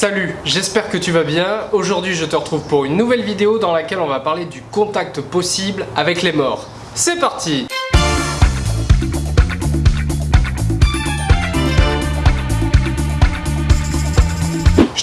Salut, j'espère que tu vas bien. Aujourd'hui je te retrouve pour une nouvelle vidéo dans laquelle on va parler du contact possible avec les morts. C'est parti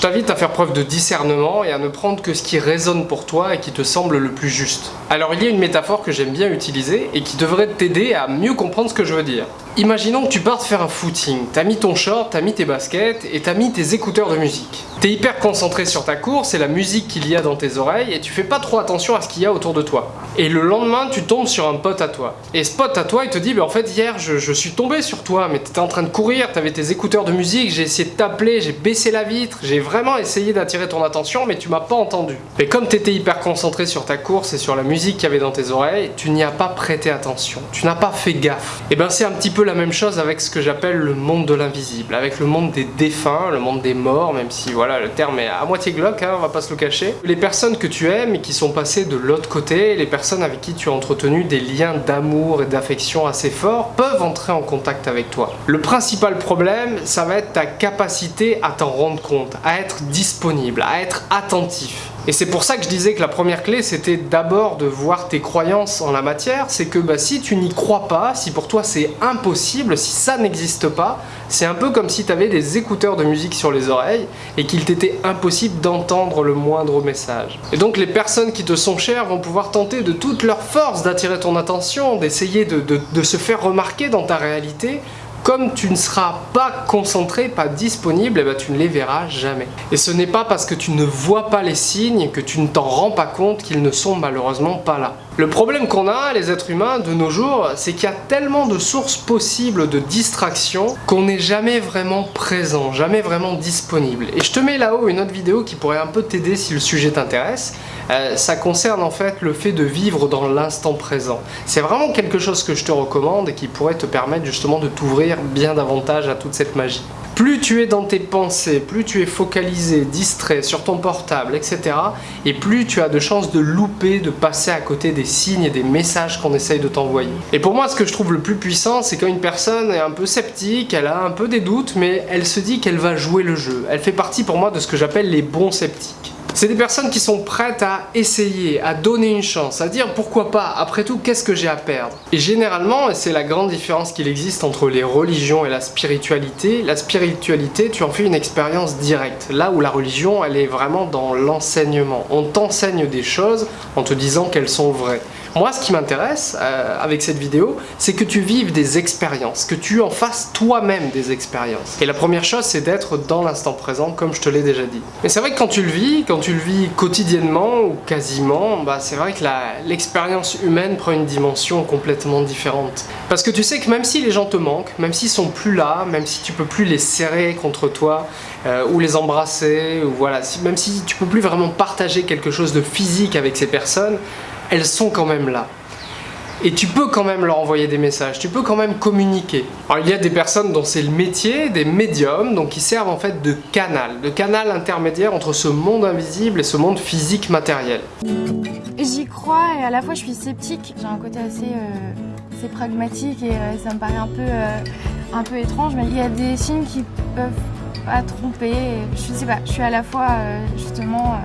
t'invite à faire preuve de discernement et à ne prendre que ce qui résonne pour toi et qui te semble le plus juste. Alors il y a une métaphore que j'aime bien utiliser et qui devrait t'aider à mieux comprendre ce que je veux dire. Imaginons que tu partes faire un footing, t'as mis ton short, t'as mis tes baskets et t'as mis tes écouteurs de musique. T'es hyper concentré sur ta course et la musique qu'il y a dans tes oreilles et tu fais pas trop attention à ce qu'il y a autour de toi. Et le lendemain, tu tombes sur un pote à toi. Et ce pote à toi, il te dit, bah, en fait hier, je, suis tombé sur toi, mais t'étais en train de courir, t'avais tes écouteurs de musique, j'ai essayé de t'appeler, j'ai baissé la vitre, j'ai vraiment essayé d'attirer ton attention, mais tu m'as pas entendu. Et comme t'étais hyper concentré sur ta course et sur la musique qu'il y avait dans tes oreilles, tu n'y as pas prêté attention, tu n'as pas fait gaffe. Et ben c'est un petit peu la même chose avec ce que j'appelle le monde de l'invisible, avec le monde des défunts, le monde des morts, même si voilà le terme est à moitié glauque, hein, on va pas se le cacher. Les personnes que tu aimes et qui sont passées de l'autre côté, les personnes avec qui tu as entretenu des liens d'amour et d'affection assez forts, peuvent entrer en contact avec toi. Le principal problème, ça va être ta capacité à t'en rendre compte, à être disponible, à être attentif. Et c'est pour ça que je disais que la première clé, c'était d'abord de voir tes croyances en la matière. C'est que bah, si tu n'y crois pas, si pour toi c'est impossible, si ça n'existe pas, c'est un peu comme si tu avais des écouteurs de musique sur les oreilles et qu'il t'était impossible d'entendre le moindre message. Et donc les personnes qui te sont chères vont pouvoir tenter de toute leur force d'attirer ton attention, d'essayer de, de se faire remarquer dans ta réalité comme tu ne seras pas concentré, pas disponible, eh ben, tu ne les verras jamais. Et ce n'est pas parce que tu ne vois pas les signes que tu ne t'en rends pas compte qu'ils ne sont malheureusement pas là. Le problème qu'on a, les êtres humains, de nos jours, c'est qu'il y a tellement de sources possibles de distraction qu'on n'est jamais vraiment présent, jamais vraiment disponible. Et je te mets là-haut une autre vidéo qui pourrait un peu t'aider si le sujet t'intéresse. Euh, ça concerne en fait le fait de vivre dans l'instant présent. C'est vraiment quelque chose que je te recommande et qui pourrait te permettre justement de t'ouvrir bien davantage à toute cette magie. Plus tu es dans tes pensées, plus tu es focalisé, distrait sur ton portable, etc. Et plus tu as de chances de louper, de passer à côté des signes et des messages qu'on essaye de t'envoyer. Et pour moi, ce que je trouve le plus puissant, c'est quand une personne est un peu sceptique, elle a un peu des doutes, mais elle se dit qu'elle va jouer le jeu. Elle fait partie pour moi de ce que j'appelle les bons sceptiques. C'est des personnes qui sont prêtes à essayer, à donner une chance, à dire pourquoi pas, après tout, qu'est-ce que j'ai à perdre? Et généralement, et c'est la grande différence qu'il existe entre les religions et la spiritualité, la spiritualité, tu en fais une expérience directe. Là où la religion, elle est vraiment dans l'enseignement. On t'enseigne des choses en te disant qu'elles sont vraies. Moi, ce qui m'intéresse euh, avec cette vidéo, c'est que tu vives des expériences, que tu en fasses toi-même des expériences. Et la première chose, c'est d'être dans l'instant présent, comme je te l'ai déjà dit. Mais c'est vrai que quand tu le vis, quand tu le vis quotidiennement ou quasiment, bah, c'est vrai que l'expérience humaine prend une dimension complètement différente. Parce que tu sais que même si les gens te manquent, même s'ils sont plus là, même si tu peux plus les serrer contre toi, euh, ou les embrasser, ou voilà, même si tu peux plus vraiment partager quelque chose de physique avec ces personnes, elles sont quand même là. Et tu peux quand même leur envoyer des messages, tu peux quand même communiquer. Alors il y a des personnes dont c'est le métier, des médiums, donc qui servent en fait de canal, de canal intermédiaire entre ce monde invisible et ce monde physique matériel. J'y crois et à la fois je suis sceptique, j'ai un côté assez, euh, pragmatique et euh, ça me paraît un peu, euh, un peu étrange, mais il y a des signes qui peuvent pas tromper, je sais pas, je suis à la fois justement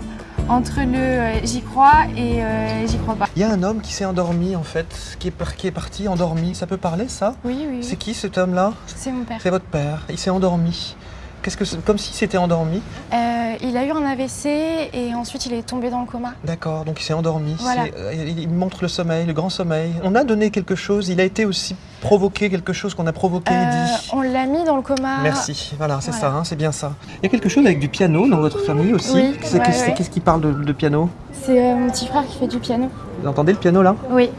entre le euh, j'y crois et euh, j'y crois pas. Il y a un homme qui s'est endormi en fait, qui est, qui est parti endormi. Ça peut parler ça? Oui, oui. C'est qui cet homme-là? C'est mon père. C'est votre père. Il s'est endormi. Qu'est-ce que comme si c'était endormi euh, Il a eu un AVC et ensuite il est tombé dans le coma. D'accord, donc il s'est endormi. Voilà. il montre le sommeil, le grand sommeil. On a donné quelque chose. Il a été aussi provoqué quelque chose qu'on a provoqué, dit. On l'a mis dans le coma. Merci. Voilà, c'est ça, hein, c'est bien ça. Il y a quelque chose avec du piano dans votre famille aussi. Oui. Qu'est-ce qui parle de, piano C'est mon petit frère qui fait du piano. Vous entendez le piano là? Oui.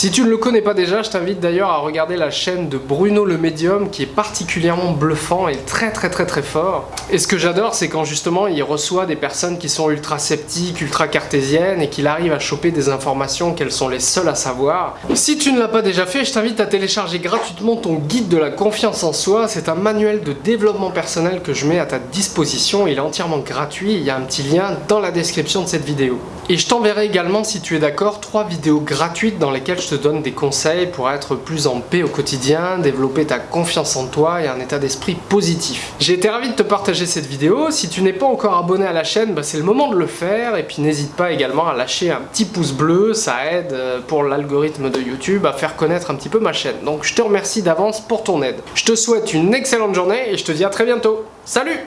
Si tu ne le connais pas déjà, je t'invite d'ailleurs à regarder la chaîne de Bruno le Médium qui est particulièrement bluffant et très très très très fort. Et ce que j'adore, c'est quand justement il reçoit des personnes qui sont ultra sceptiques, ultra cartésiennes et qu'il arrive à choper des informations qu'elles sont les seules à savoir. Si tu ne l'as pas déjà fait, je t'invite à télécharger gratuitement ton guide de la confiance en soi. C'est un manuel de développement personnel que je mets à ta disposition. Il est entièrement gratuit. Il y a un petit lien dans la description de cette vidéo. Et je t'enverrai également, si tu es d'accord, trois vidéos gratuites dans lesquelles je te donne des conseils pour être plus en paix au quotidien, développer ta confiance en toi et un état d'esprit positif. J'ai été ravi de te partager cette vidéo. Si tu n'es pas encore abonné à la chaîne, bah, c'est le moment de le faire. Et puis n'hésite pas également à lâcher un petit pouce bleu, ça aide euh, pour l'algorithme de YouTube à faire connaître un petit peu ma chaîne. Donc je te remercie d'avance pour ton aide. Je te souhaite une excellente journée et je te dis à très bientôt. Salut